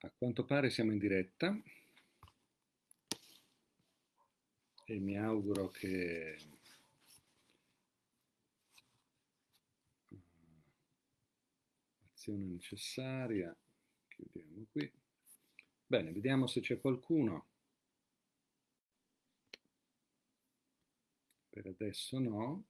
A quanto pare siamo in diretta e mi auguro che azione necessaria, chiudiamo qui. Bene, vediamo se c'è qualcuno. Per adesso no.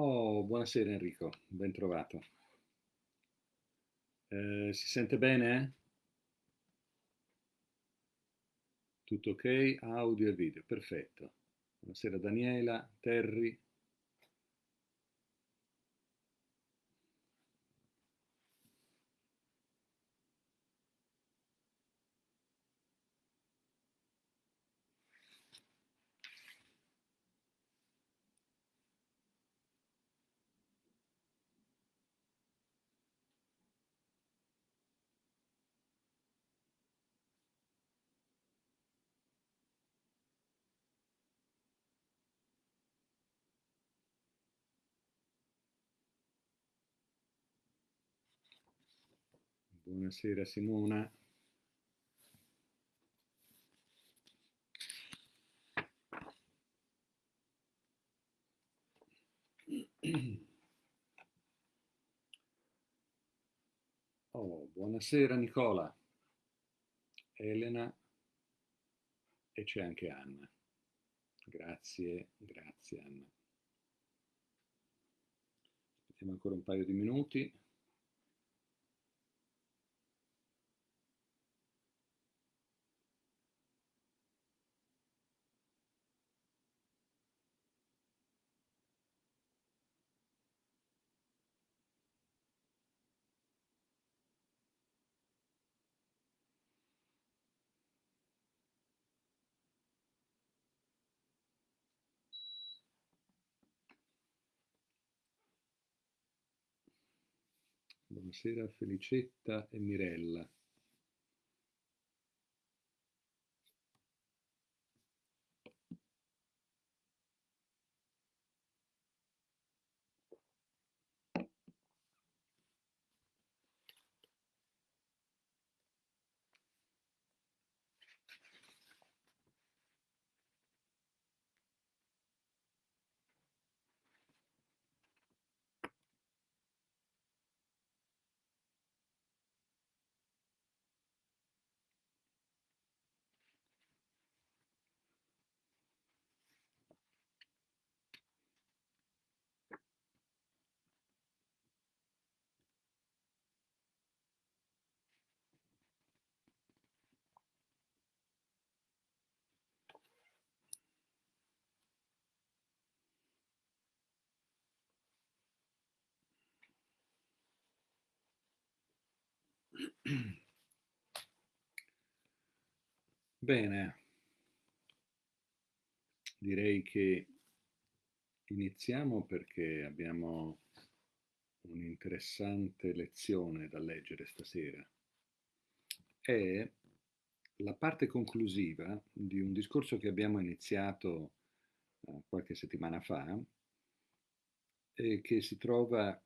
Oh, buonasera Enrico, ben trovato. Eh, si sente bene? Tutto ok? Audio e video, perfetto. Buonasera Daniela, Terry. Buonasera Simona. Oh, buonasera Nicola, Elena e c'è anche Anna. Grazie, grazie Anna. Aspettiamo ancora un paio di minuti. Buonasera Felicetta e Mirella. Bene, direi che iniziamo perché abbiamo un'interessante lezione da leggere stasera. È la parte conclusiva di un discorso che abbiamo iniziato uh, qualche settimana fa e che si trova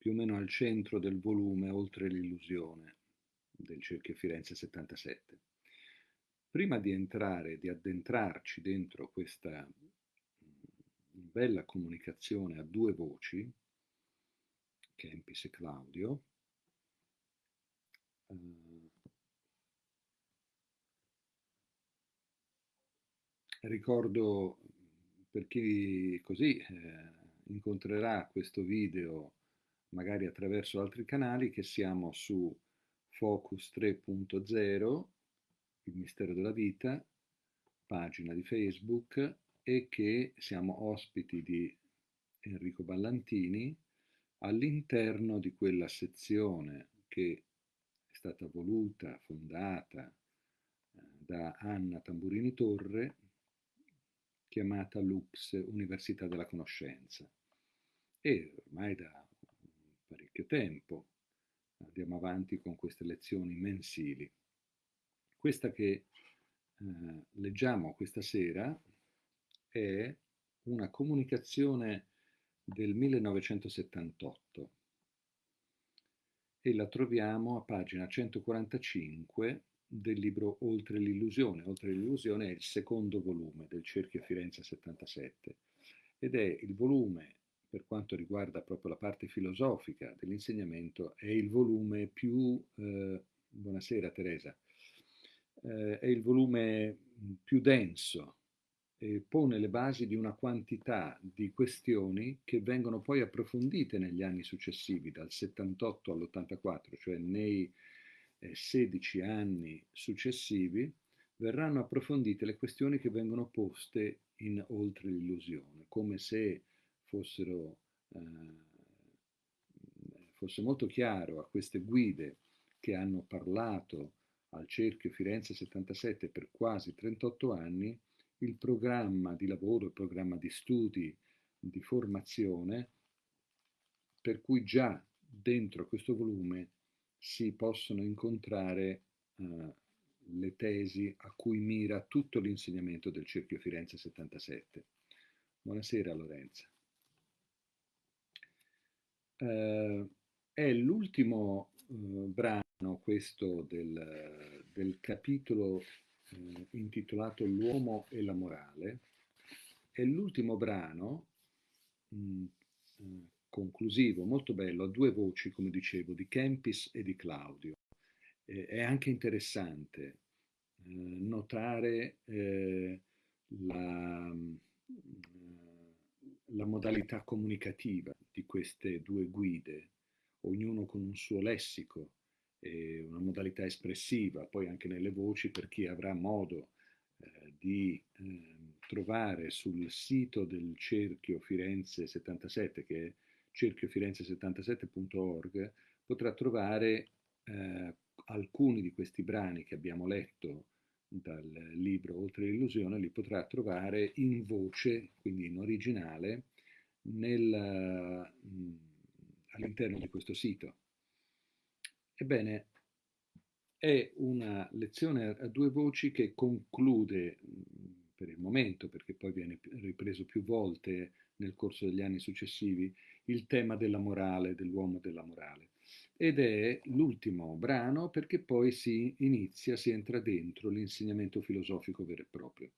più o meno al centro del volume Oltre l'illusione del Cerchio Firenze 77. Prima di entrare, di addentrarci dentro questa bella comunicazione a due voci, Kempis e Claudio, eh, ricordo per chi così eh, incontrerà questo video magari attraverso altri canali, che siamo su Focus 3.0, il mistero della vita, pagina di Facebook, e che siamo ospiti di Enrico Ballantini all'interno di quella sezione che è stata voluta, fondata eh, da Anna Tamburini Torre, chiamata LUX, Università della Conoscenza. E ormai da parecchio tempo. Andiamo avanti con queste lezioni mensili. Questa che eh, leggiamo questa sera è una comunicazione del 1978 e la troviamo a pagina 145 del libro Oltre l'illusione. Oltre l'illusione è il secondo volume del Cerchio Firenze 77 ed è il volume, per quanto riguarda proprio la parte filosofica dell'insegnamento, è il volume più... Eh, buonasera Teresa. Eh, è il volume più denso e pone le basi di una quantità di questioni che vengono poi approfondite negli anni successivi, dal 78 all'84, cioè nei eh, 16 anni successivi, verranno approfondite le questioni che vengono poste in oltre l'illusione, come se fossero, eh, fosse molto chiaro a queste guide che hanno parlato al cerchio Firenze 77 per quasi 38 anni, il programma di lavoro, il programma di studi, di formazione, per cui già dentro questo volume si possono incontrare uh, le tesi a cui mira tutto l'insegnamento del Cerchio Firenze 77. Buonasera Lorenza. Uh, è l'ultimo uh, brano questo del, del capitolo eh, intitolato L'uomo e la morale, è l'ultimo brano mh, mm, eh, conclusivo, molto bello, a due voci, come dicevo, di Kempis e di Claudio. Eh, è anche interessante eh, notare eh, la, mm, la modalità comunicativa di queste due guide, ognuno con un suo lessico, eh, una modalità espressiva, poi anche nelle voci per chi avrà modo eh, di eh, trovare sul sito del Cerchio Firenze 77, che è cerchiofirenze77.org, potrà trovare eh, alcuni di questi brani che abbiamo letto dal libro Oltre l'illusione, li potrà trovare in voce, quindi in originale, mm, all'interno di questo sito. Ebbene, è una lezione a due voci che conclude per il momento, perché poi viene ripreso più volte nel corso degli anni successivi, il tema della morale, dell'uomo della morale. Ed è l'ultimo brano perché poi si inizia, si entra dentro l'insegnamento filosofico vero e proprio.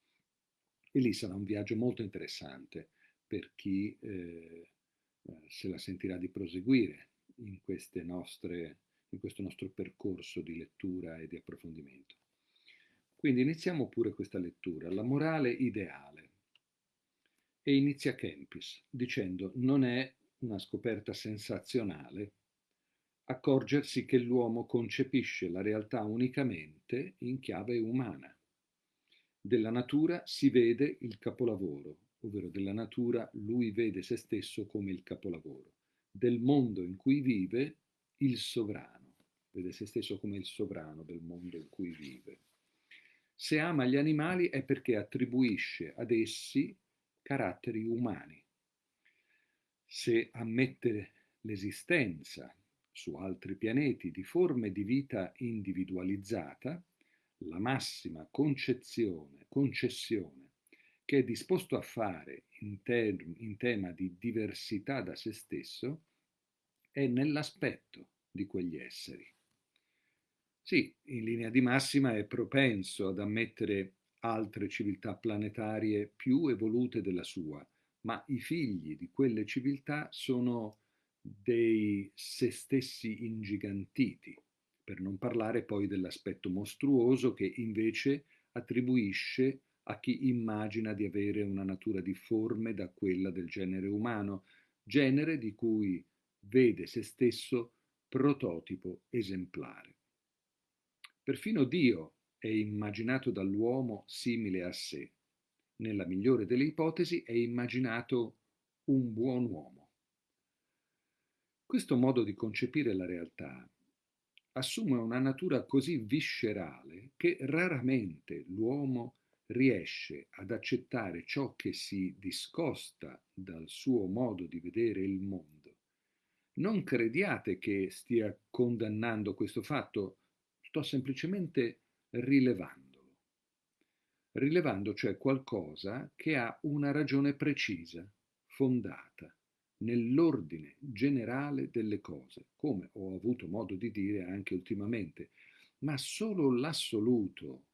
E lì sarà un viaggio molto interessante per chi eh, se la sentirà di proseguire in nostre in questo nostro percorso di lettura e di approfondimento. Quindi iniziamo pure questa lettura, la morale ideale. E inizia Kempis dicendo non è una scoperta sensazionale accorgersi che l'uomo concepisce la realtà unicamente in chiave umana. Della natura si vede il capolavoro, ovvero della natura lui vede se stesso come il capolavoro, del mondo in cui vive il sovrano vede se stesso come il sovrano del mondo in cui vive. Se ama gli animali è perché attribuisce ad essi caratteri umani. Se ammette l'esistenza su altri pianeti di forme di vita individualizzata, la massima concezione, concessione che è disposto a fare in, term, in tema di diversità da se stesso è nell'aspetto di quegli esseri. Sì, in linea di massima è propenso ad ammettere altre civiltà planetarie più evolute della sua, ma i figli di quelle civiltà sono dei se stessi ingigantiti, per non parlare poi dell'aspetto mostruoso che invece attribuisce a chi immagina di avere una natura difforme da quella del genere umano, genere di cui vede se stesso prototipo esemplare. Perfino Dio è immaginato dall'uomo simile a sé. Nella migliore delle ipotesi è immaginato un buon uomo. Questo modo di concepire la realtà assume una natura così viscerale che raramente l'uomo riesce ad accettare ciò che si discosta dal suo modo di vedere il mondo, non crediate che stia condannando questo fatto, sto semplicemente rilevandolo. Rilevando cioè qualcosa che ha una ragione precisa, fondata nell'ordine generale delle cose, come ho avuto modo di dire anche ultimamente, ma solo l'assoluto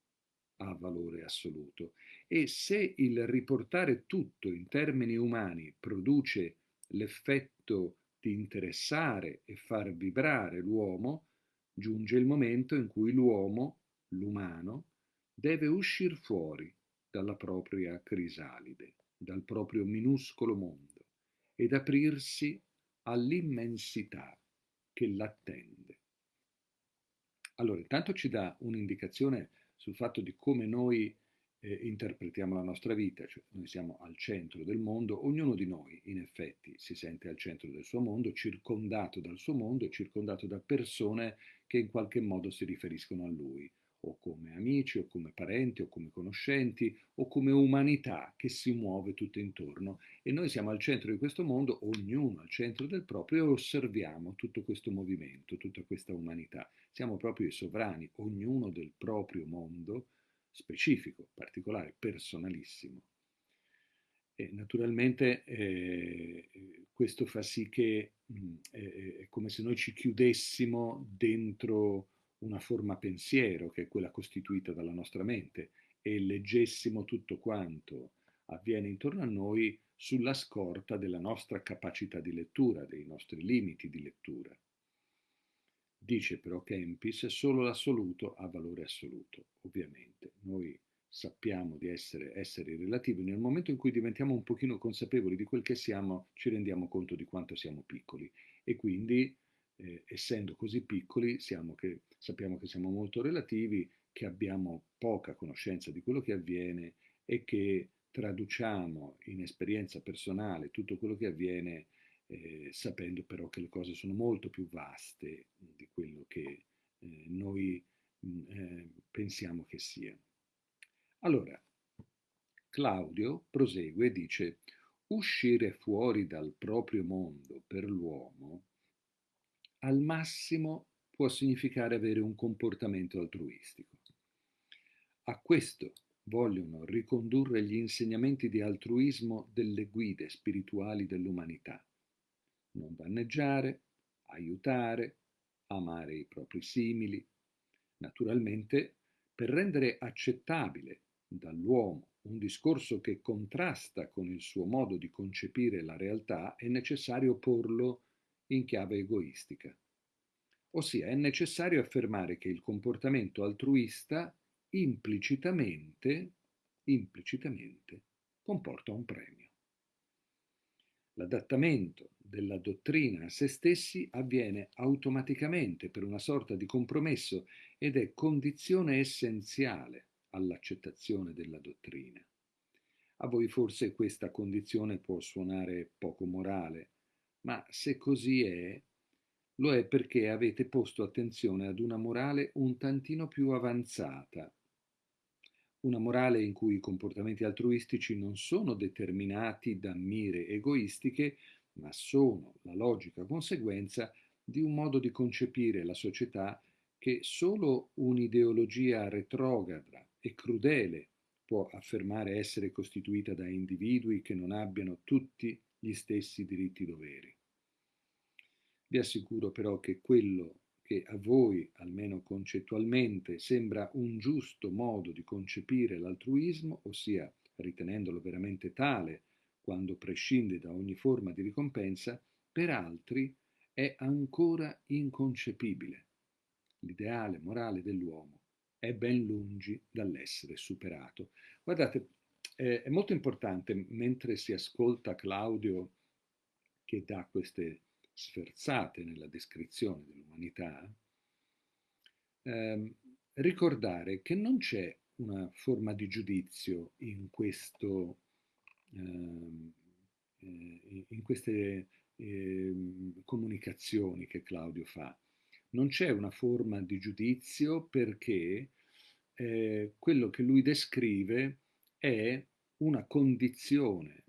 ha valore assoluto. E se il riportare tutto in termini umani produce l'effetto di interessare e far vibrare l'uomo, giunge il momento in cui l'uomo, l'umano, deve uscire fuori dalla propria crisalide, dal proprio minuscolo mondo ed aprirsi all'immensità che l'attende. Allora, intanto ci dà un'indicazione sul fatto di come noi eh, interpretiamo la nostra vita, cioè noi siamo al centro del mondo, ognuno di noi in effetti si sente al centro del suo mondo, circondato dal suo mondo e circondato da persone che in qualche modo si riferiscono a lui, o come amici, o come parenti, o come conoscenti, o come umanità che si muove tutto intorno. E noi siamo al centro di questo mondo, ognuno al centro del proprio, e osserviamo tutto questo movimento, tutta questa umanità. Siamo proprio i sovrani, ognuno del proprio mondo, specifico, particolare, personalissimo. E naturalmente eh, questo fa sì che mh, è come se noi ci chiudessimo dentro una forma pensiero, che è quella costituita dalla nostra mente, e leggessimo tutto quanto avviene intorno a noi sulla scorta della nostra capacità di lettura, dei nostri limiti di lettura. Dice però Kempis, solo l'assoluto ha valore assoluto, ovviamente. Noi sappiamo di essere esseri relativi, nel momento in cui diventiamo un pochino consapevoli di quel che siamo, ci rendiamo conto di quanto siamo piccoli e quindi, eh, essendo così piccoli, che, sappiamo che siamo molto relativi, che abbiamo poca conoscenza di quello che avviene e che traduciamo in esperienza personale tutto quello che avviene eh, sapendo però che le cose sono molto più vaste di quello che eh, noi mh, eh, pensiamo che siano. Allora, Claudio prosegue e dice, uscire fuori dal proprio mondo per l'uomo al massimo può significare avere un comportamento altruistico. A questo vogliono ricondurre gli insegnamenti di altruismo delle guide spirituali dell'umanità non danneggiare, aiutare, amare i propri simili. Naturalmente, per rendere accettabile dall'uomo un discorso che contrasta con il suo modo di concepire la realtà, è necessario porlo in chiave egoistica. Ossia, è necessario affermare che il comportamento altruista implicitamente, implicitamente comporta un premio. L'adattamento della dottrina a se stessi avviene automaticamente per una sorta di compromesso ed è condizione essenziale all'accettazione della dottrina. A voi forse questa condizione può suonare poco morale, ma se così è, lo è perché avete posto attenzione ad una morale un tantino più avanzata, una morale in cui i comportamenti altruistici non sono determinati da mire egoistiche, ma sono la logica conseguenza di un modo di concepire la società che solo un'ideologia retrograda e crudele può affermare essere costituita da individui che non abbiano tutti gli stessi diritti doveri. Vi assicuro però che quello che a voi, almeno concettualmente, sembra un giusto modo di concepire l'altruismo, ossia ritenendolo veramente tale quando prescinde da ogni forma di ricompensa, per altri è ancora inconcepibile. L'ideale morale dell'uomo è ben lungi dall'essere superato. Guardate, è molto importante mentre si ascolta Claudio che dà queste sferzate nella descrizione dell'umanità, ehm, ricordare che non c'è una forma di giudizio in questo Ehm, eh, in queste eh, comunicazioni che Claudio fa. Non c'è una forma di giudizio perché eh, quello che lui descrive è una condizione,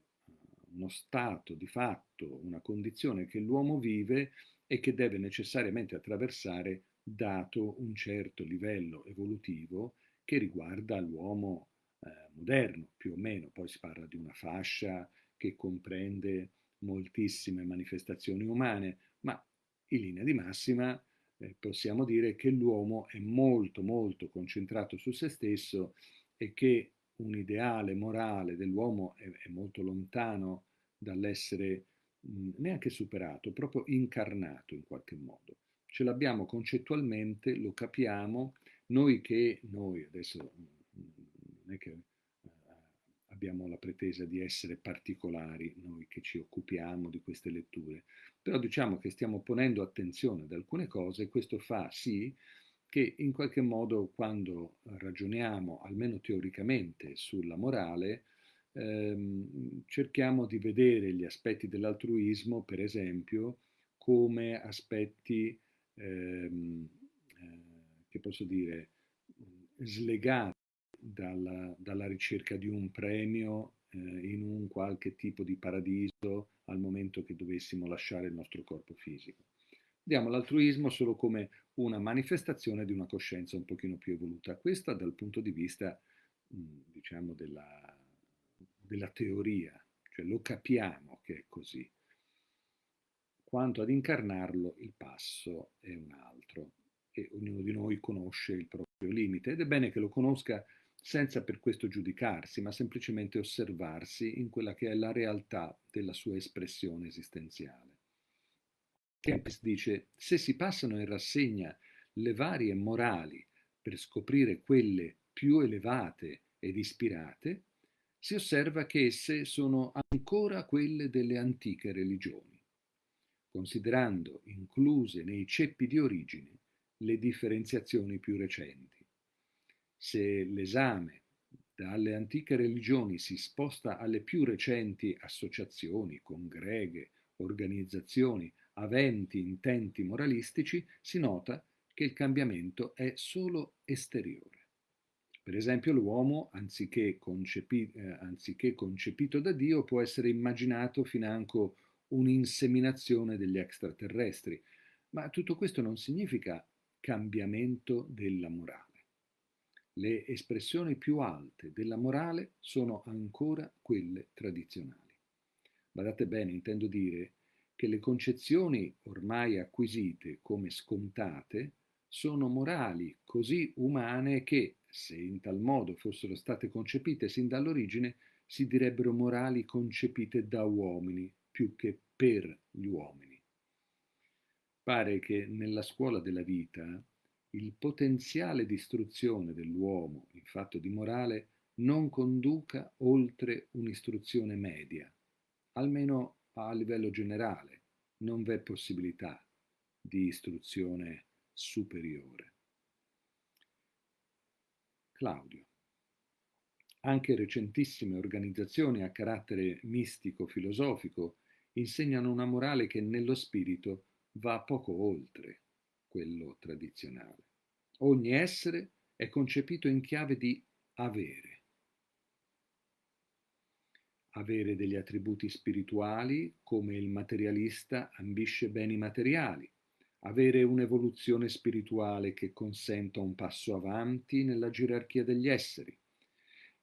uno stato di fatto stato una condizione che l'uomo vive e che deve necessariamente attraversare dato un certo livello evolutivo che riguarda l'uomo eh, moderno, più o meno. Poi si parla di una fascia che comprende moltissime manifestazioni umane, ma in linea di massima eh, possiamo dire che l'uomo è molto molto concentrato su se stesso e che un ideale morale dell'uomo è, è molto lontano dall'essere neanche superato, proprio incarnato in qualche modo. Ce l'abbiamo concettualmente, lo capiamo, noi che, noi adesso non è che eh, abbiamo la pretesa di essere particolari, noi che ci occupiamo di queste letture, però diciamo che stiamo ponendo attenzione ad alcune cose e questo fa sì che in qualche modo quando ragioniamo, almeno teoricamente, sulla morale, ehm, cerchiamo di vedere gli aspetti dell'altruismo, per esempio, come aspetti, ehm, eh, che posso dire, slegati dalla, dalla ricerca di un premio eh, in un qualche tipo di paradiso al momento che dovessimo lasciare il nostro corpo fisico. Vediamo l'altruismo solo come una manifestazione di una coscienza un pochino più evoluta. Questa dal punto di vista, diciamo, della, della teoria, cioè lo capiamo che è così. Quanto ad incarnarlo, il passo è un altro e ognuno di noi conosce il proprio limite ed è bene che lo conosca senza per questo giudicarsi, ma semplicemente osservarsi in quella che è la realtà della sua espressione esistenziale. Kempis dice, se si passano in rassegna le varie morali per scoprire quelle più elevate ed ispirate, si osserva che esse sono ancora quelle delle antiche religioni, considerando incluse nei ceppi di origine le differenziazioni più recenti. Se l'esame dalle antiche religioni si sposta alle più recenti associazioni, congreghe, organizzazioni aventi intenti moralistici, si nota che il cambiamento è solo esteriore. Per esempio l'uomo, anziché, concepi- eh, anziché concepito da Dio, può essere immaginato financo un'inseminazione degli extraterrestri, ma tutto questo non significa cambiamento della morale. Le espressioni più alte della morale sono ancora quelle tradizionali. Badate bene, intendo dire che le concezioni ormai acquisite come scontate sono morali così umane che, se in tal modo fossero state concepite sin dall'origine, si direbbero morali concepite da uomini più che per gli uomini. Pare che nella scuola della vita il potenziale di istruzione dell'uomo in fatto di morale non conduca oltre un'istruzione media, almeno a livello generale, non v'è possibilità di istruzione superiore. Claudio. Anche recentissime organizzazioni a carattere mistico-filosofico insegnano una morale che nello spirito va poco oltre quello tradizionale. Ogni essere è concepito in chiave di avere. Avere degli attributi spirituali come il materialista ambisce beni materiali, avere un'evoluzione spirituale che consenta un passo avanti nella gerarchia degli esseri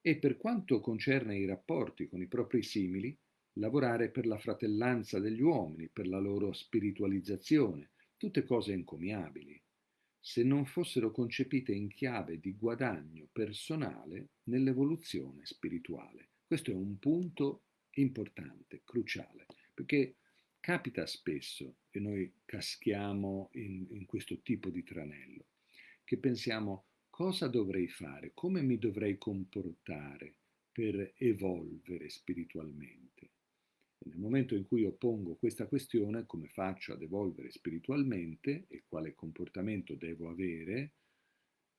e per quanto concerne i rapporti con i propri simili, lavorare per la fratellanza degli uomini, per la loro spiritualizzazione, tutte cose encomiabili, se non fossero concepite in chiave di guadagno personale nell'evoluzione spirituale. Questo è un punto importante, cruciale, perché capita spesso, e noi caschiamo in, in questo tipo di tranello, che pensiamo cosa dovrei fare, come mi dovrei comportare per evolvere spiritualmente. Nel momento in cui io pongo questa questione, come faccio ad evolvere spiritualmente e quale comportamento devo avere,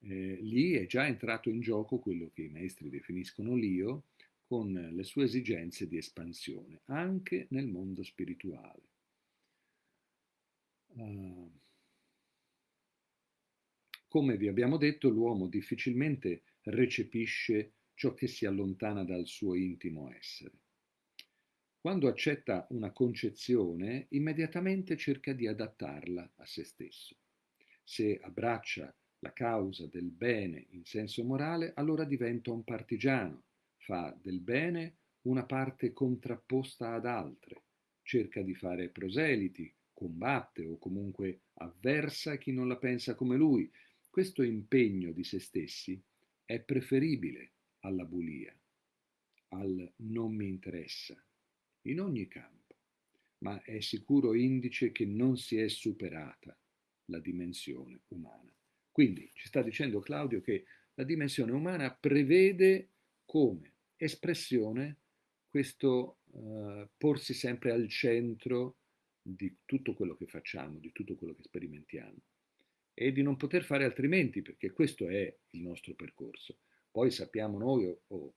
eh, lì è già entrato in gioco quello che i maestri definiscono l'io con le sue esigenze di espansione, anche nel mondo spirituale. Uh, come vi abbiamo detto, l'uomo difficilmente recepisce ciò che si allontana dal suo intimo essere. Quando accetta una concezione, immediatamente cerca di adattarla a se stesso. Se abbraccia la causa del bene in senso morale, allora diventa un partigiano, fa del bene una parte contrapposta ad altre, cerca di fare proseliti, combatte o comunque avversa chi non la pensa come lui. Questo impegno di se stessi è preferibile alla bulia, al non mi interessa, in ogni campo, ma è sicuro indice che non si è superata la dimensione umana. Quindi ci sta dicendo Claudio che la dimensione umana prevede come espressione questo uh, porsi sempre al centro di tutto quello che facciamo, di tutto quello che sperimentiamo e di non poter fare altrimenti perché questo è il nostro percorso. Poi sappiamo noi o, o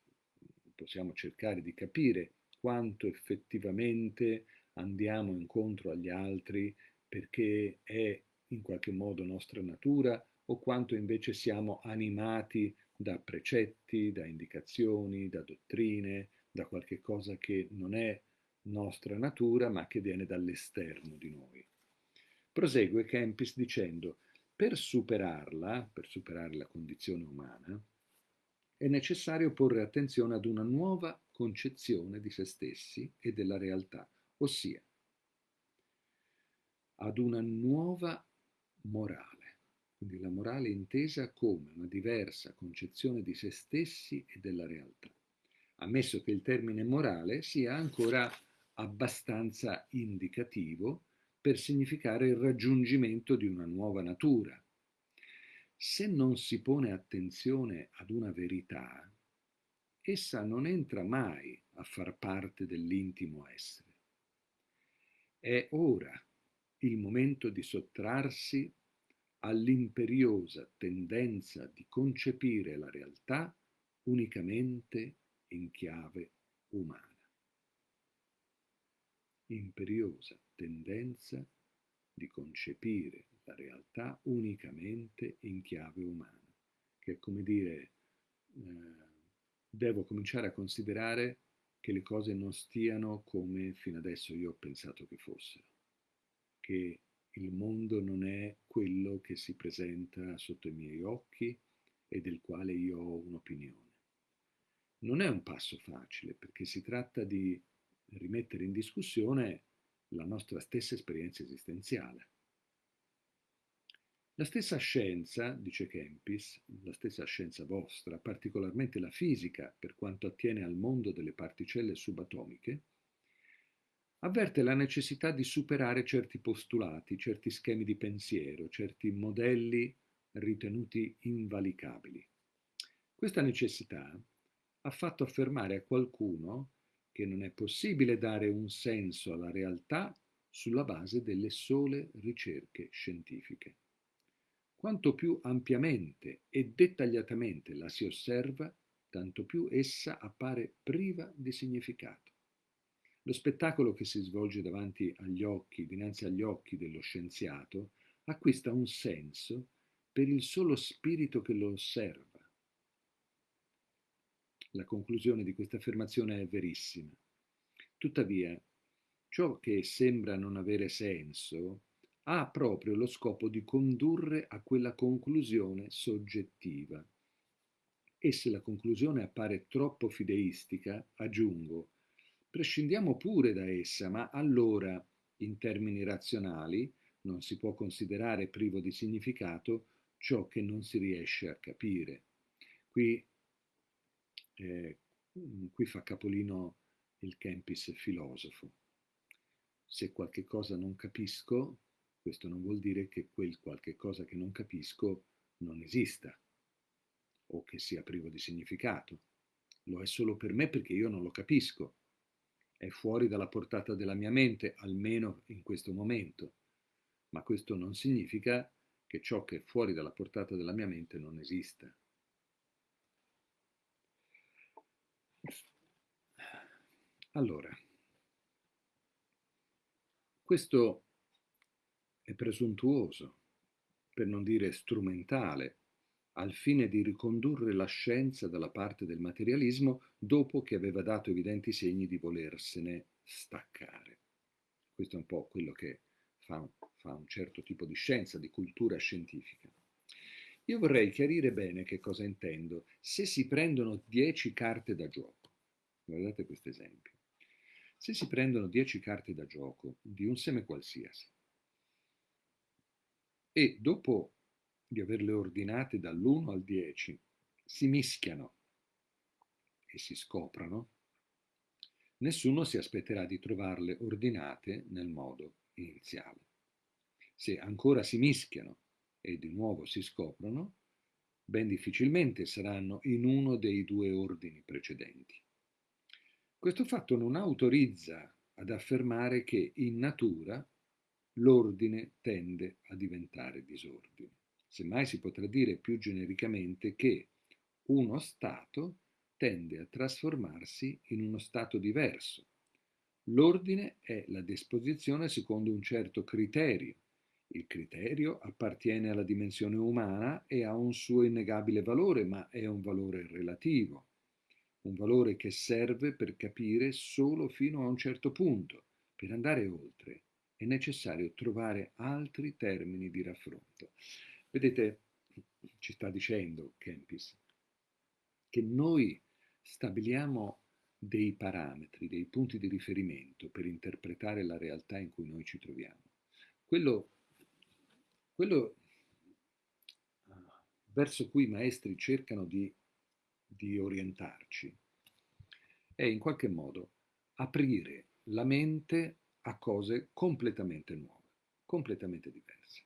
possiamo cercare di capire quanto effettivamente andiamo incontro agli altri perché è in qualche modo nostra natura o quanto invece siamo animati da precetti, da indicazioni, da dottrine, da qualche cosa che non è nostra natura ma che viene dall'esterno di noi. Prosegue Kempis dicendo, per superarla, per superare la condizione umana, è necessario porre attenzione ad una nuova concezione di se stessi e della realtà, ossia ad una nuova morale quindi la morale intesa come una diversa concezione di se stessi e della realtà, ammesso che il termine morale sia ancora abbastanza indicativo per significare il raggiungimento di una nuova natura. Se non si pone attenzione ad una verità, essa non entra mai a far parte dell'intimo essere. È ora il momento di sottrarsi all'imperiosa tendenza di concepire la realtà unicamente in chiave umana. Imperiosa tendenza di concepire la realtà unicamente in chiave umana, che è come dire, eh, devo cominciare a considerare che le cose non stiano come fino adesso io ho pensato che fossero, che il mondo non è quello che si presenta sotto i miei occhi e del quale io ho un'opinione. Non è un passo facile perché si tratta di rimettere in discussione la nostra stessa esperienza esistenziale. La stessa scienza, dice Kempis, la stessa scienza vostra, particolarmente la fisica per quanto attiene al mondo delle particelle subatomiche, avverte la necessità di superare certi postulati, certi schemi di pensiero, certi modelli ritenuti invalicabili. Questa necessità ha fatto affermare a qualcuno che non è possibile dare un senso alla realtà sulla base delle sole ricerche scientifiche. Quanto più ampiamente e dettagliatamente la si osserva, tanto più essa appare priva di significato. Lo spettacolo che si svolge davanti agli occhi, dinanzi agli occhi dello scienziato, acquista un senso per il solo spirito che lo osserva. La conclusione di questa affermazione è verissima. Tuttavia, ciò che sembra non avere senso ha proprio lo scopo di condurre a quella conclusione soggettiva. E se la conclusione appare troppo fideistica, aggiungo, Prescindiamo pure da essa, ma allora, in termini razionali, non si può considerare privo di significato ciò che non si riesce a capire. Qui, eh, qui fa capolino il Kempis filosofo. Se qualche cosa non capisco, questo non vuol dire che quel qualche cosa che non capisco non esista o che sia privo di significato. Lo è solo per me perché io non lo capisco è fuori dalla portata della mia mente, almeno in questo momento. Ma questo non significa che ciò che è fuori dalla portata della mia mente non esista. Allora, questo è presuntuoso, per non dire strumentale, al fine di ricondurre la scienza dalla parte del materialismo dopo che aveva dato evidenti segni di volersene staccare. Questo è un po' quello che fa, fa un certo tipo di scienza, di cultura scientifica. Io vorrei chiarire bene che cosa intendo. Se si prendono 10 carte da gioco, guardate questo esempio, se si prendono 10 carte da gioco di un seme qualsiasi e dopo di averle ordinate dall'1 al 10 si mischiano e si scoprano, nessuno si aspetterà di trovarle ordinate nel modo iniziale. Se ancora si mischiano e di nuovo si scoprono, ben difficilmente saranno in uno dei due ordini precedenti. Questo fatto non autorizza ad affermare che in natura l'ordine tende a diventare disordine. Semmai si potrà dire più genericamente che uno stato tende a trasformarsi in uno stato diverso. L'ordine è la disposizione secondo un certo criterio. Il criterio appartiene alla dimensione umana e ha un suo innegabile valore, ma è un valore relativo, un valore che serve per capire solo fino a un certo punto. Per andare oltre è necessario trovare altri termini di raffronto. Vedete, ci sta dicendo Kempis che noi stabiliamo dei parametri, dei punti di riferimento per interpretare la realtà in cui noi ci troviamo. Quello, quello ah, verso cui i maestri cercano di, di orientarci è in qualche modo aprire la mente a cose completamente nuove, completamente diverse.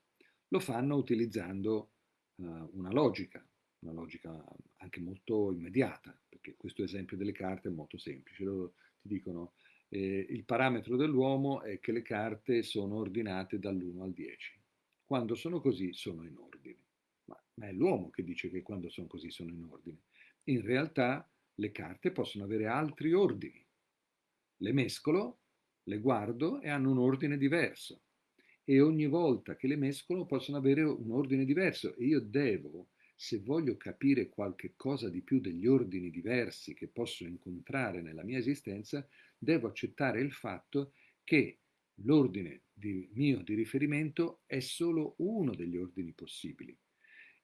Lo fanno utilizzando uh, una logica, una logica anche molto immediata, perché questo esempio delle carte è molto semplice. Loro ti dicono eh, il parametro dell'uomo è che le carte sono ordinate dall'1 al 10. Quando sono così sono in ordine. Ma, ma è l'uomo che dice che quando sono così sono in ordine. In realtà le carte possono avere altri ordini. Le mescolo, le guardo e hanno un ordine diverso. E ogni volta che le mescolo possono avere un ordine diverso e io devo se voglio capire qualche cosa di più degli ordini diversi che posso incontrare nella mia esistenza, devo accettare il fatto che l'ordine di, mio di riferimento è solo uno degli ordini possibili.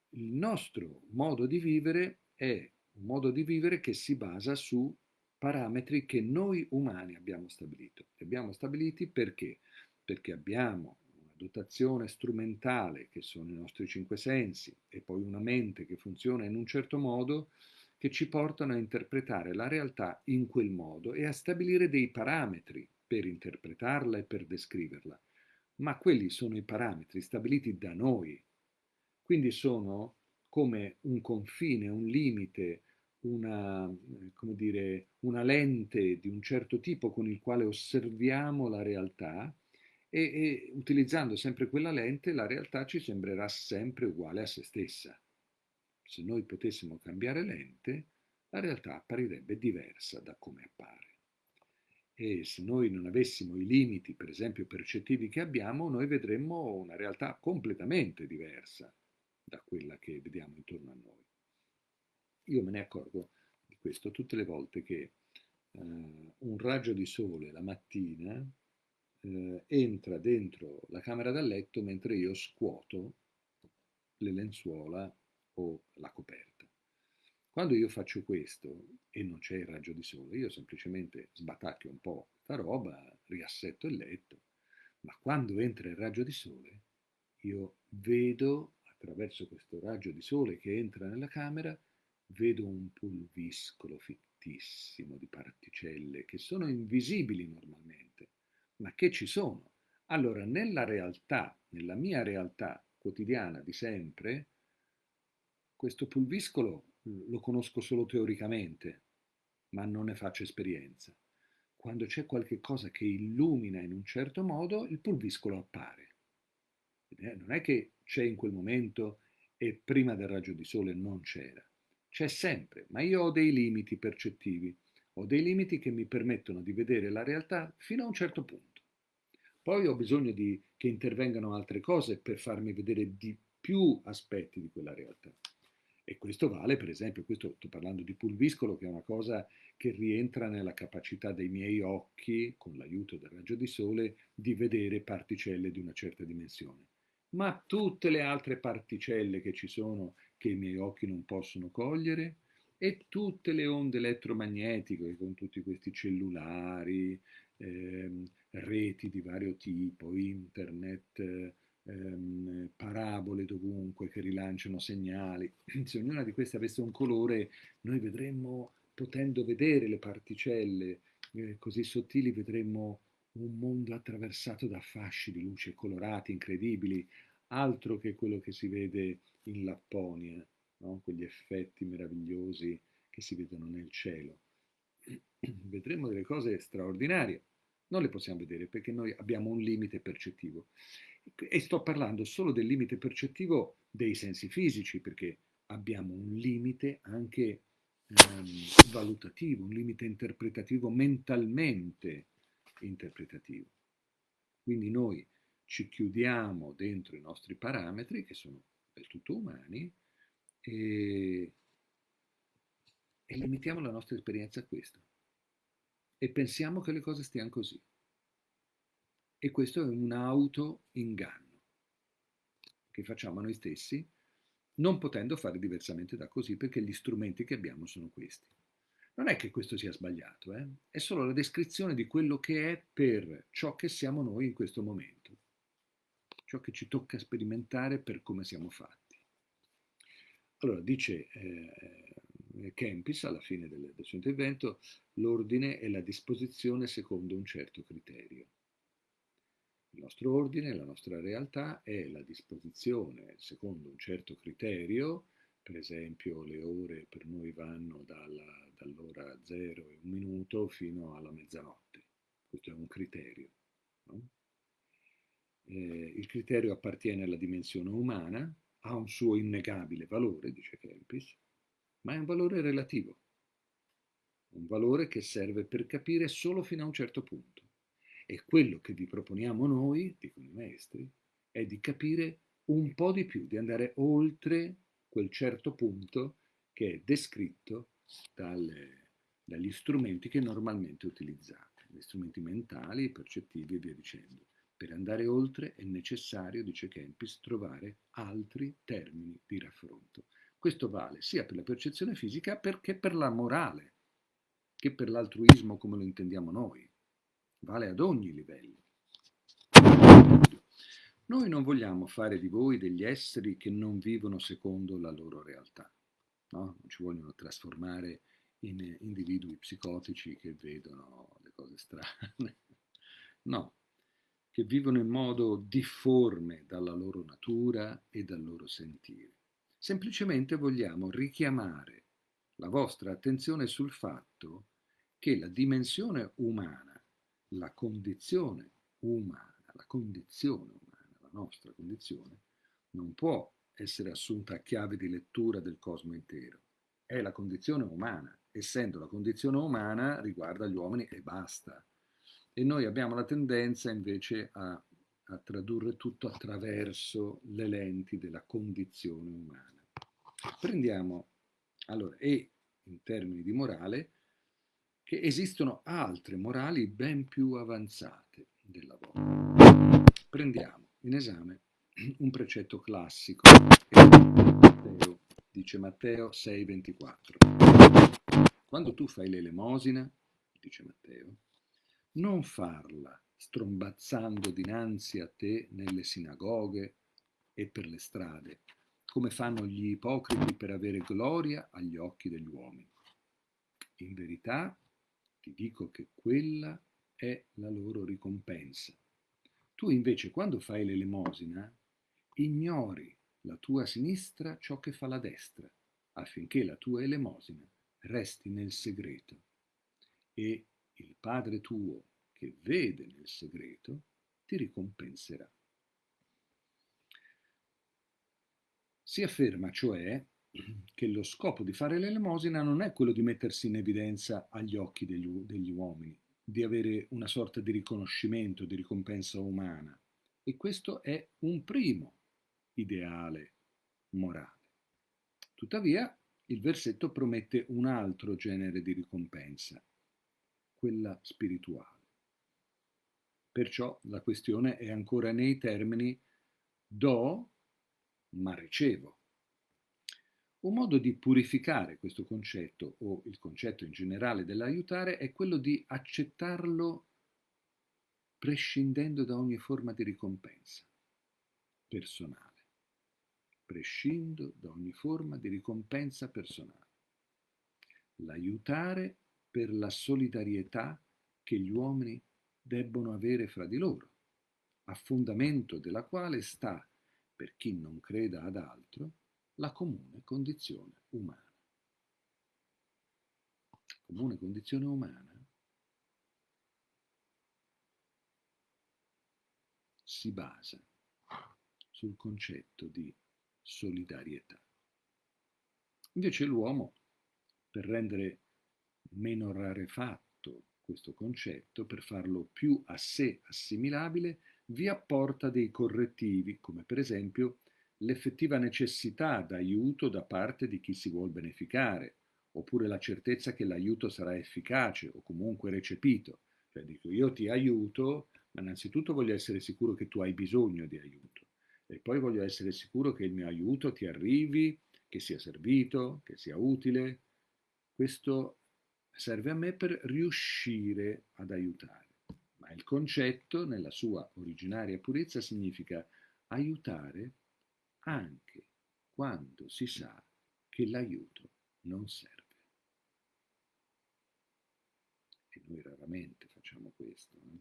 Il nostro modo di vivere è un modo di vivere che si basa su parametri che noi umani abbiamo stabilito. Li abbiamo stabiliti perché? Perché abbiamo dotazione strumentale che sono i nostri cinque sensi e poi una mente che funziona in un certo modo che ci portano a interpretare la realtà in quel modo e a stabilire dei parametri per interpretarla e per descriverla. Ma quelli sono i parametri stabiliti da noi. Quindi sono come un confine, un limite, una, dire, una lente di un certo tipo con il quale osserviamo la realtà e, e utilizzando sempre quella lente la realtà ci sembrerà sempre uguale a se stessa. Se noi potessimo cambiare lente, la realtà apparirebbe diversa da come appare. E se noi non avessimo i limiti, per esempio percettivi che abbiamo, noi vedremmo una realtà completamente diversa da quella che vediamo intorno a noi. Io me ne accorgo di questo tutte le volte che uh, un raggio di sole la mattina eh, entra dentro la camera da letto mentre io scuoto le lenzuola o la coperta. Quando io faccio questo e non c'è il raggio di sole, io semplicemente sbatacchio un po' questa roba, riassetto il letto, ma quando entra il raggio di sole, io vedo attraverso questo raggio di sole che entra nella camera, vedo un pulviscolo fittissimo di particelle che sono invisibili normalmente ma che ci sono. Allora, nella realtà, nella mia realtà quotidiana di sempre, questo pulviscolo lo conosco solo teoricamente, ma non ne faccio esperienza. Quando c'è qualche cosa che illumina in un certo modo, il pulviscolo appare. Non è che c'è in quel momento e prima del raggio di sole non c'era. C'è sempre, ma io ho dei limiti percettivi, ho dei limiti che mi permettono di vedere la realtà fino a un certo punto. Poi ho bisogno di, che intervengano altre cose per farmi vedere di più aspetti di quella realtà. E questo vale, per esempio, questo sto parlando di pulviscolo, che è una cosa che rientra nella capacità dei miei occhi, con l'aiuto del raggio di sole, di vedere particelle di una certa dimensione. Ma tutte le altre particelle che ci sono, che i miei occhi non possono cogliere, e tutte le onde elettromagnetiche con tutti questi cellulari, ehm, reti di vario tipo, internet, ehm, parabole dovunque che rilanciano segnali. Se ognuna di queste avesse un colore, noi vedremmo, potendo vedere le particelle eh, così sottili, vedremmo un mondo attraversato da fasci di luce colorati, incredibili, altro che quello che si vede in Lapponia, no? quegli effetti meravigliosi che si vedono nel cielo. Vedremo delle cose straordinarie. Non le possiamo vedere perché noi abbiamo un limite percettivo. E sto parlando solo del limite percettivo dei sensi fisici, perché abbiamo un limite anche ehm, valutativo, un limite interpretativo mentalmente interpretativo. Quindi noi ci chiudiamo dentro i nostri parametri, che sono del tutto umani, e, e limitiamo la nostra esperienza a questo. E pensiamo che le cose stiano così. E questo è un auto-inganno che facciamo a noi stessi, non potendo fare diversamente da così, perché gli strumenti che abbiamo sono questi. Non è che questo sia sbagliato, eh? è solo la descrizione di quello che è per ciò che siamo noi in questo momento, ciò che ci tocca sperimentare per come siamo fatti. Allora, dice eh, Kempis alla fine del, del suo intervento, l'ordine è la disposizione secondo un certo criterio. Il nostro ordine, la nostra realtà è la disposizione secondo un certo criterio, per esempio le ore per noi vanno dalla, dall'ora 0 e un minuto fino alla mezzanotte. Questo è un criterio. No? Eh, il criterio appartiene alla dimensione umana, ha un suo innegabile valore, dice Kempis, ma è un valore relativo, un valore che serve per capire solo fino a un certo punto. E quello che vi proponiamo noi, dicono i maestri, è di capire un po' di più, di andare oltre quel certo punto che è descritto dalle, dagli strumenti che normalmente utilizzate, gli strumenti mentali, percettivi e via dicendo. Per andare oltre è necessario, dice Kempis, trovare altri termini di raffronto. Questo vale sia per la percezione fisica che per la morale, che per l'altruismo come lo intendiamo noi vale ad ogni livello. Noi non vogliamo fare di voi degli esseri che non vivono secondo la loro realtà, no? non ci vogliono trasformare in individui psicotici che vedono le cose strane, no, che vivono in modo difforme dalla loro natura e dal loro sentire. Semplicemente vogliamo richiamare la vostra attenzione sul fatto che la dimensione umana la condizione umana, la condizione umana, nostra condizione, non può essere assunta a chiave di lettura del cosmo intero. È la condizione umana. Essendo la condizione umana, riguarda gli uomini e basta. E noi abbiamo la tendenza invece a, a tradurre tutto attraverso le lenti della condizione umana. Prendiamo, allora, e in termini di morale, che esistono altre morali ben più avanzate della vostra. Prendiamo in esame un precetto classico, Matteo, dice Matteo 6,24. Quando tu fai l'elemosina, dice Matteo, non farla strombazzando dinanzi a te nelle sinagoghe e per le strade, come fanno gli ipocriti per avere gloria agli occhi degli uomini. In verità ti dico che quella è la loro ricompensa. Tu invece quando fai l'elemosina ignori la tua sinistra ciò che fa la destra, affinché la tua elemosina resti nel segreto. E il Padre tuo che vede nel segreto ti ricompenserà. Si afferma cioè che lo scopo di fare l'elemosina non è quello di mettersi in evidenza agli occhi degli, degli uomini, di avere una sorta di riconoscimento, di ricompensa umana. E questo è un primo ideale morale. Tuttavia, il versetto promette un altro genere di ricompensa, quella spirituale. Perciò la questione è ancora nei termini do, ma ricevo. Un modo di purificare questo concetto, o il concetto in generale dell'aiutare, è quello di accettarlo prescindendo da ogni forma di ricompensa personale. Prescindo da ogni forma di ricompensa personale. L'aiutare per la solidarietà che gli uomini debbono avere fra di loro, a fondamento della quale sta, per chi non creda ad altro, la comune condizione umana. Comune condizione umana si basa sul concetto di solidarietà. Invece l'uomo, per rendere meno rarefatto questo concetto, per farlo più a sé assimilabile, vi apporta dei correttivi, come per esempio l'effettiva necessità d'aiuto da parte di chi si vuol beneficare, oppure la certezza che l'aiuto sarà efficace o comunque recepito. Cioè dico io ti aiuto, ma innanzitutto voglio essere sicuro che tu hai bisogno di aiuto e poi voglio essere sicuro che il mio aiuto ti arrivi, che sia servito, che sia utile. Questo serve a me per riuscire ad aiutare. Ma il concetto, nella sua originaria purezza, significa aiutare anche quando si sa che l'aiuto non serve. E noi raramente facciamo questo. Eh?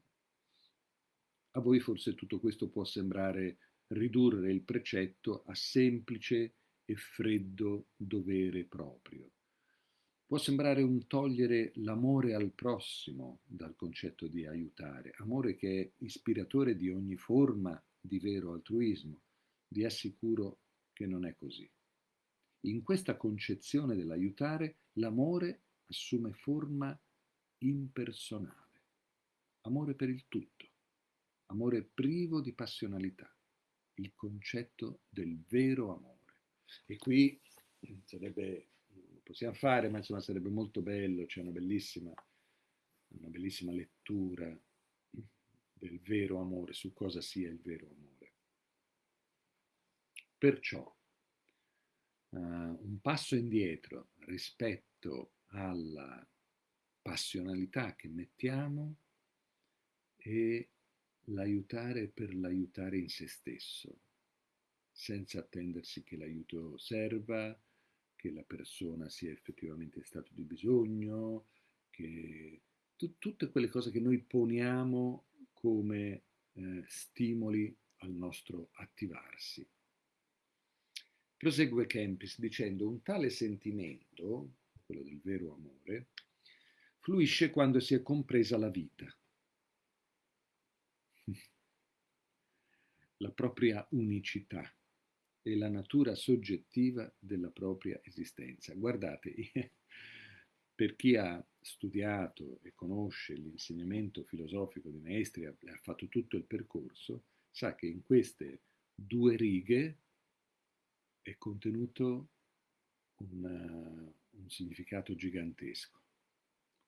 A voi forse tutto questo può sembrare ridurre il precetto a semplice e freddo dovere proprio Può sembrare un togliere l'amore al prossimo dal concetto di aiutare, amore che è ispiratore di ogni forma di vero altruismo. Vi assicuro che non è così. In questa concezione dell'aiutare l'amore assume forma impersonale, amore per il tutto, amore privo di passionalità, il concetto del vero amore. E qui sarebbe possiamo fare, ma insomma sarebbe molto bello, c'è una bellissima, una bellissima lettura del vero amore, su cosa sia il vero amore. Perciò uh, un passo indietro rispetto alla passionalità che mettiamo è l'aiutare per l'aiutare in se stesso, senza attendersi che l'aiuto serva, che la persona sia effettivamente stato di bisogno, che t- tutte quelle cose che noi poniamo come eh, stimoli al nostro attivarsi. Prosegue Kempis dicendo un tale sentimento, quello del vero amore, fluisce quando si è compresa la vita, la propria unicità e la natura soggettiva della propria esistenza. Guardate, per chi ha studiato e conosce l'insegnamento filosofico dei maestri, ha, ha fatto tutto il percorso, sa che in queste due righe è contenuto un, un significato gigantesco.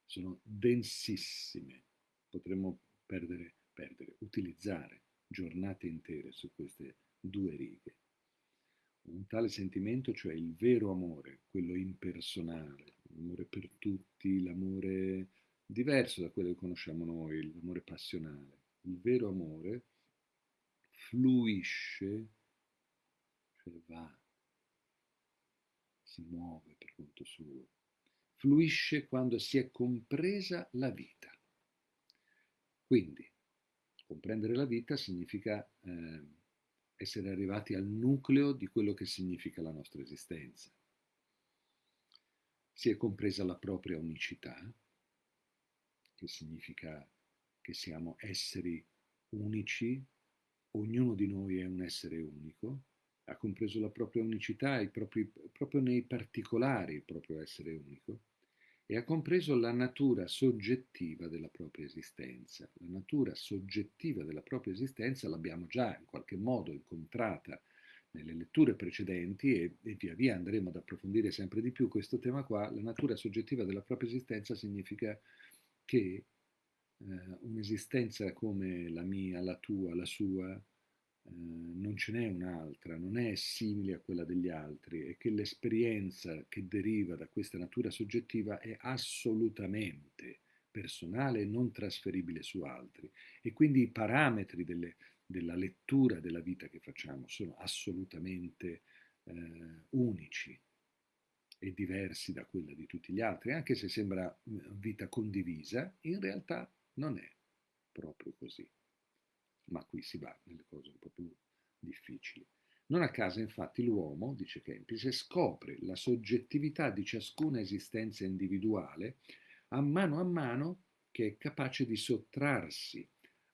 Sono densissime, potremmo perdere, perdere, utilizzare giornate intere su queste due righe un tale sentimento, cioè il vero amore, quello impersonale, l'amore per tutti, l'amore diverso da quello che conosciamo noi, l'amore passionale. Il vero amore fluisce, cioè va, si muove per conto suo, fluisce quando si è compresa la vita. Quindi, comprendere la vita significa... Eh, essere arrivati al nucleo di quello che significa la nostra esistenza. Si è compresa la propria unicità, che significa che siamo esseri unici, ognuno di noi è un essere unico, ha compreso la propria unicità propri, proprio nei particolari il proprio essere unico e ha compreso la natura soggettiva della propria esistenza. La natura soggettiva della propria esistenza l'abbiamo già in qualche modo incontrata nelle letture precedenti e, e, via via andremo ad approfondire sempre di più questo tema qua, la natura soggettiva della propria esistenza significa che eh, un'esistenza come la mia, la tua, la sua, non ce n'è un'altra, non è simile a quella degli altri e che l'esperienza che deriva da questa natura soggettiva è assolutamente personale e non trasferibile su altri e quindi i parametri delle, della lettura della vita che facciamo sono assolutamente eh, unici e diversi da quella di tutti gli altri, anche se sembra mm, vita condivisa, in realtà non è proprio così. Ma qui si va nelle cose un po' più difficili. Non a caso, infatti, l'uomo, dice Kempis, scopre la soggettività di ciascuna esistenza individuale a mano a mano che è capace di sottrarsi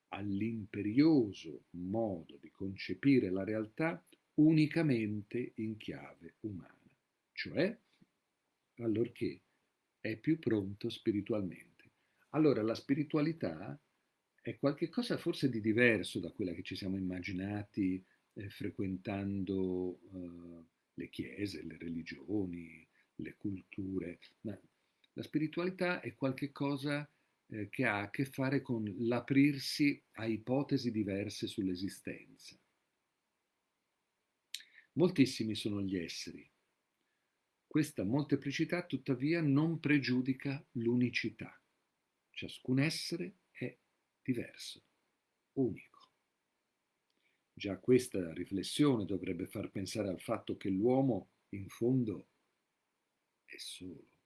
all'imperioso modo di concepire la realtà unicamente in chiave umana, cioè allorché è più pronto spiritualmente. Allora la spiritualità è qualcosa forse di diverso da quella che ci siamo immaginati eh, frequentando eh, le chiese, le religioni, le culture. Ma la spiritualità è qualcosa eh, che ha a che fare con l'aprirsi a ipotesi diverse sull'esistenza. Moltissimi sono gli esseri. Questa molteplicità tuttavia non pregiudica l'unicità. Ciascun essere diverso, unico. Già questa riflessione dovrebbe far pensare al fatto che l'uomo, in fondo, è solo.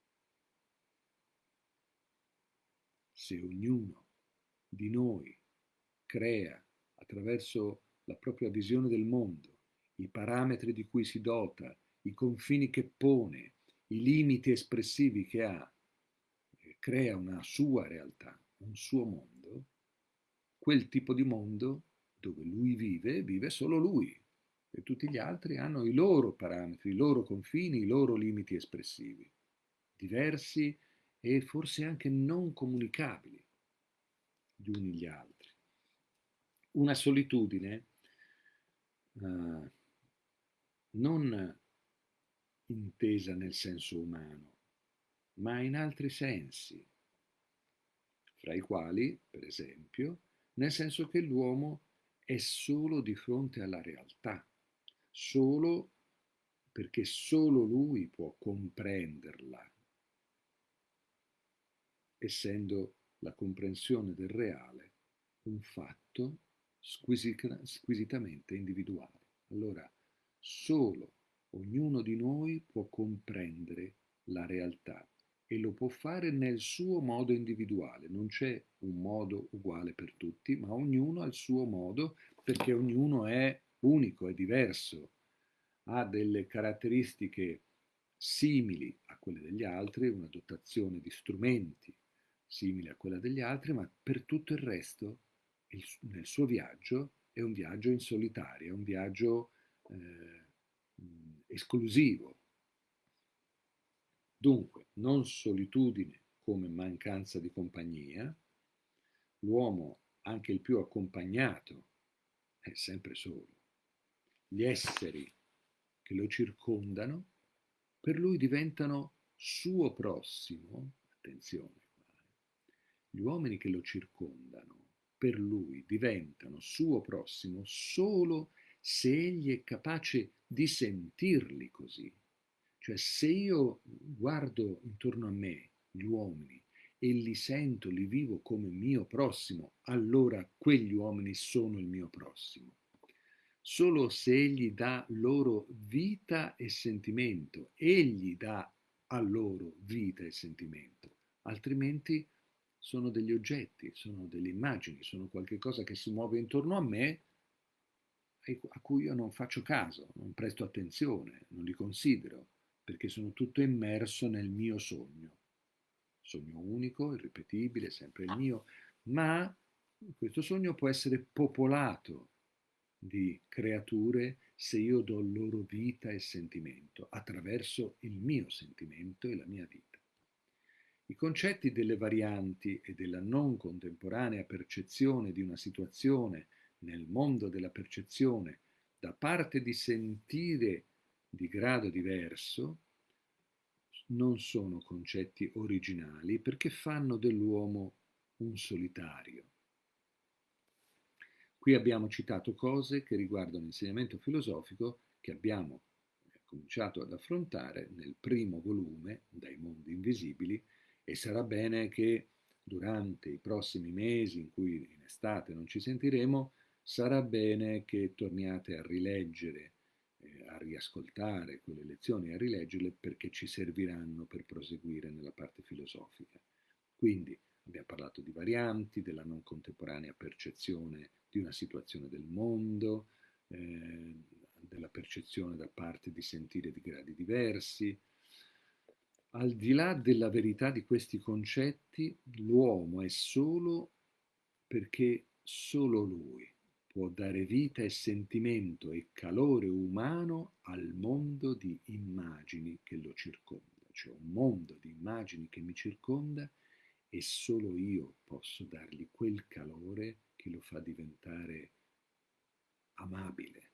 se ognuno di noi crea attraverso la propria visione del mondo, i parametri di cui si dota, i confini che pone, i limiti espressivi che ha, eh, crea una sua realtà, un suo mondo, quel tipo di mondo dove lui vive, vive solo lui e tutti gli altri hanno i loro parametri, i loro confini, i loro limiti espressivi, diversi e forse anche non comunicabili gli uni agli altri. Una solitudine uh, non intesa nel senso umano, ma in altri sensi, fra i quali, per esempio, nel senso che l'uomo è solo di fronte alla realtà, solo perché solo lui può comprenderla essendo la comprensione del reale un fatto squisitamente individuale. Allora, solo ognuno di noi può comprendere la realtà e lo può fare nel suo modo individuale. Non c'è un modo uguale per tutti, ma ognuno ha il suo modo perché ognuno è unico, è diverso, ha delle caratteristiche simili a quelle degli altri, una dotazione di strumenti simile a quella degli altri, ma per tutto il resto il, nel suo viaggio è un viaggio in solitaria, è un viaggio eh, esclusivo. Dunque, non solitudine come mancanza di compagnia, l'uomo, anche il più accompagnato, è sempre solo. Gli esseri che lo circondano per lui diventano suo prossimo, attenzione, gli uomini che lo circondano per lui diventano suo prossimo solo se egli è capace di sentirli così. Cioè se io guardo intorno a me gli uomini e li sento, li vivo come mio prossimo, allora quegli uomini sono il mio prossimo. Solo se egli dà loro vita e sentimento, egli dà a loro vita e sentimento, altrimenti sono degli oggetti, sono delle immagini, sono qualcosa che si muove intorno a me a cui io non faccio caso, non presto attenzione, non li considero, perché sono tutto immerso nel mio sogno. Sogno unico, irripetibile, sempre il mio, ma questo sogno può essere popolato di creature se io do loro vita e sentimento attraverso il mio sentimento e la mia vita. I concetti delle varianti e della non contemporanea percezione di una situazione nel mondo della percezione da parte di sentire di grado diverso non sono concetti originali perché fanno dell'uomo un solitario. Qui abbiamo citato cose che riguardano l'insegnamento filosofico che abbiamo eh, cominciato ad affrontare nel primo volume, Dai mondi invisibili, e sarà bene che durante i prossimi mesi in cui in estate non ci sentiremo, sarà bene che torniate a rileggere, a riascoltare quelle lezioni, a rileggerle perché ci serviranno per proseguire nella parte filosofica. Quindi abbiamo parlato di varianti, della non contemporanea percezione di una situazione del mondo, eh, della percezione da parte di sentire di gradi diversi, al di là della verità di questi concetti, l'uomo è solo perché solo lui può dare vita e sentimento e calore umano al mondo di immagini che lo circonda, cioè un mondo di immagini che mi circonda e solo io posso dargli quel calore che lo fa diventare amabile,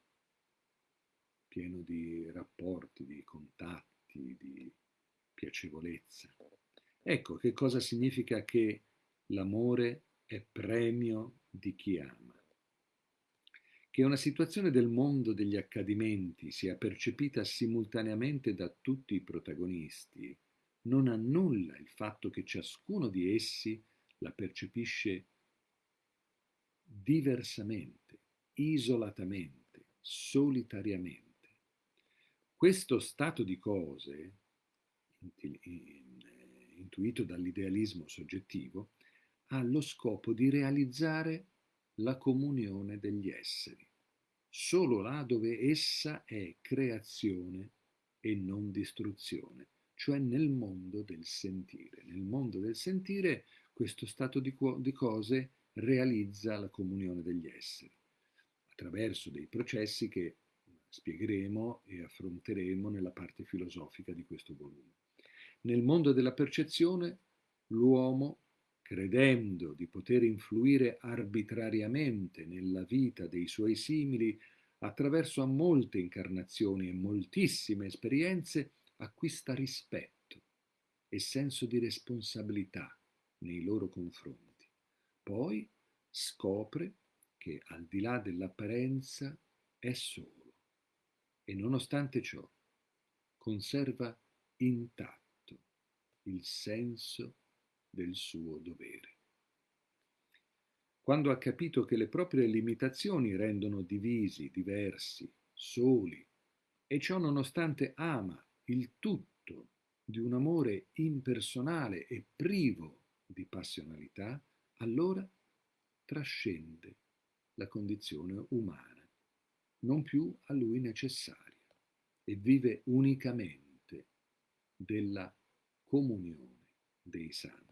pieno di rapporti, di contatti, di piacevolezza. Ecco che cosa significa che l'amore è premio di chi ama. Che una situazione del mondo degli accadimenti sia percepita simultaneamente da tutti i protagonisti non annulla il fatto che ciascuno di essi la percepisce diversamente, isolatamente, solitariamente. Questo stato di cose intuito dall'idealismo soggettivo, ha lo scopo di realizzare la comunione degli esseri, solo là dove essa è creazione e non distruzione, cioè nel mondo del sentire. Nel mondo del sentire questo stato di, di cose realizza la comunione degli esseri, attraverso dei processi che spiegheremo e affronteremo nella parte filosofica di questo volume. Nel mondo della percezione, l'uomo, credendo di poter influire arbitrariamente nella vita dei suoi simili attraverso a molte incarnazioni e moltissime esperienze, acquista rispetto e senso di responsabilità nei loro confronti. Poi scopre che al di là dell'apparenza è solo e nonostante ciò conserva intatto il senso del suo dovere. Quando ha capito che le proprie limitazioni rendono divisi, diversi, soli, e ciò nonostante ama il tutto di un amore impersonale e privo di passionalità, allora trascende la condizione umana, non più a lui necessaria, e vive unicamente della comunione dei santi.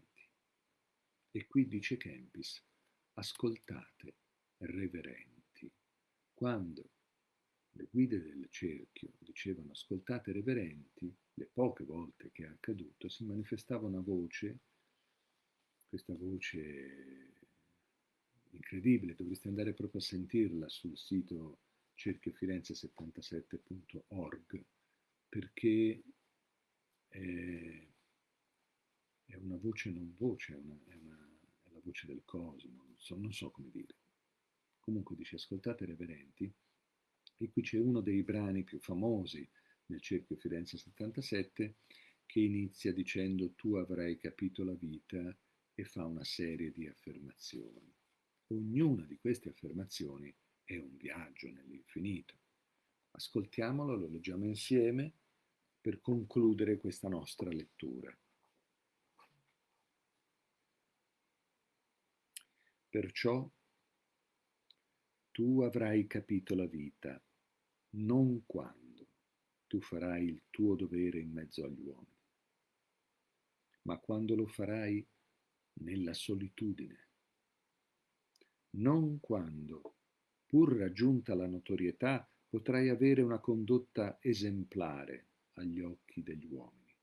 E qui dice Kempis, ascoltate, reverenti, quando le guide del cerchio dicevano ascoltate reverenti, le poche volte che è accaduto si manifestava una voce, questa voce incredibile, dovreste andare proprio a sentirla sul sito cerchiofirenze77.org perché è una voce non voce, è, una, è, una, voce del cosmo, non so, non so come dire. Comunque dice, ascoltate reverenti, e qui c'è uno dei brani più famosi nel cerchio Firenze 77 che inizia dicendo tu avrai capito la vita e fa una serie di affermazioni. Ognuna di queste affermazioni è un viaggio nell'infinito. Ascoltiamolo, lo leggiamo insieme per concludere questa nostra lettura. Perciò tu avrai capito la vita, non quando tu farai il tuo dovere in mezzo agli uomini, ma quando lo farai nella solitudine, non quando, pur raggiunta la notorietà, potrai avere una condotta esemplare agli occhi degli uomini,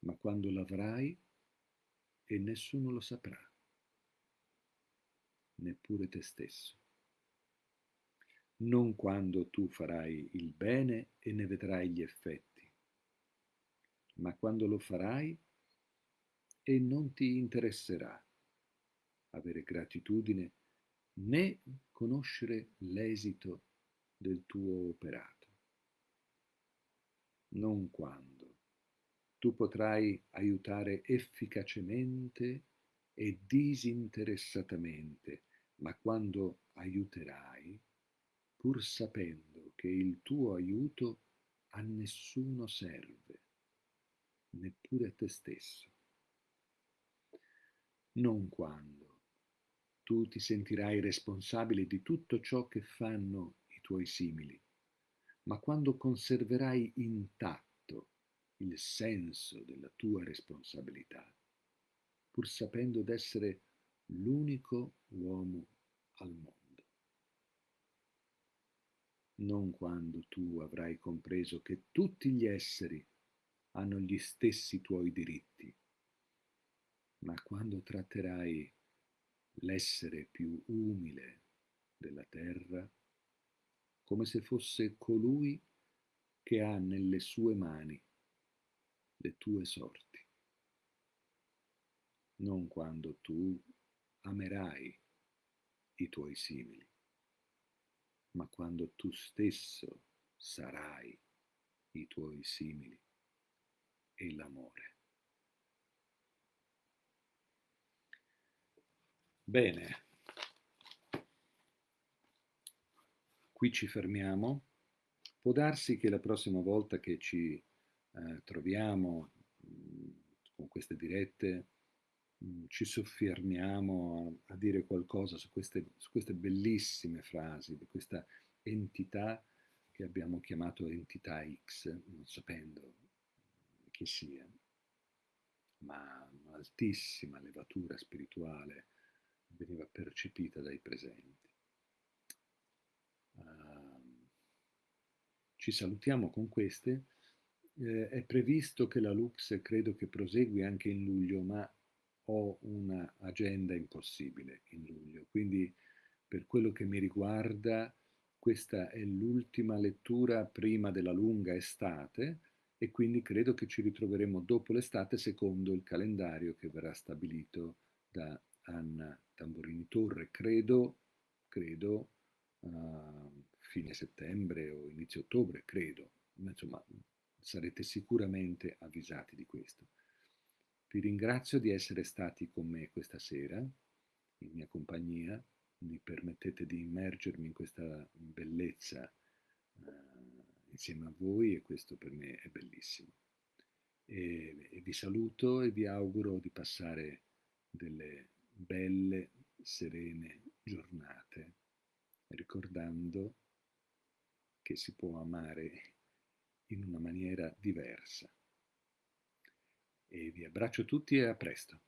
ma quando l'avrai e nessuno lo saprà neppure te stesso. non quando tu farai il bene e ne vedrai gli effetti, ma quando lo farai e non ti interesserà avere gratitudine né conoscere l'esito del tuo operato. Non quando tu potrai aiutare efficacemente e disinteressatamente, ma quando aiuterai, pur sapendo che il tuo aiuto a nessuno serve, neppure a te stesso. Non quando tu ti sentirai responsabile di tutto ciò che fanno i tuoi simili, ma quando conserverai intatto il senso della tua responsabilità, pur sapendo d'essere l'unico uomo al mondo. Non quando tu avrai compreso che tutti gli esseri hanno gli stessi tuoi diritti, ma quando tratterai l'essere più umile della terra come se fosse colui che ha nelle sue mani le tue sorti, non quando tu amerai i tuoi simili, ma quando tu stesso sarai i tuoi simili e l'amore. Bene, qui ci fermiamo. Può darsi che la prossima volta che ci eh, troviamo mh, mm, con queste dirette ci soffermiamo a, a, dire qualcosa su queste, su queste bellissime frasi, di questa entità che abbiamo chiamato entità X, non sapendo chi sia, ma un'altissima levatura spirituale veniva percepita dai presenti. Uh, ci salutiamo con queste eh, è previsto che la Lux credo che prosegui anche in luglio, ma ho un'agenda impossibile in luglio, quindi per quello che mi riguarda questa è l'ultima lettura prima della lunga estate e quindi credo che ci ritroveremo dopo l'estate secondo il calendario che verrà stabilito da Anna Tamborini Torre, credo, credo uh, fine settembre o inizio ottobre, credo, insomma sarete sicuramente avvisati di questo. Vi ringrazio di essere stati con me questa sera, in mia compagnia, mi permettete di immergermi in questa bellezza uh, insieme a voi e questo per me è bellissimo. E, e vi saluto e vi auguro di passare delle belle, serene giornate, ricordando che si può amare in una maniera diversa. E vi abbraccio tutti e a presto.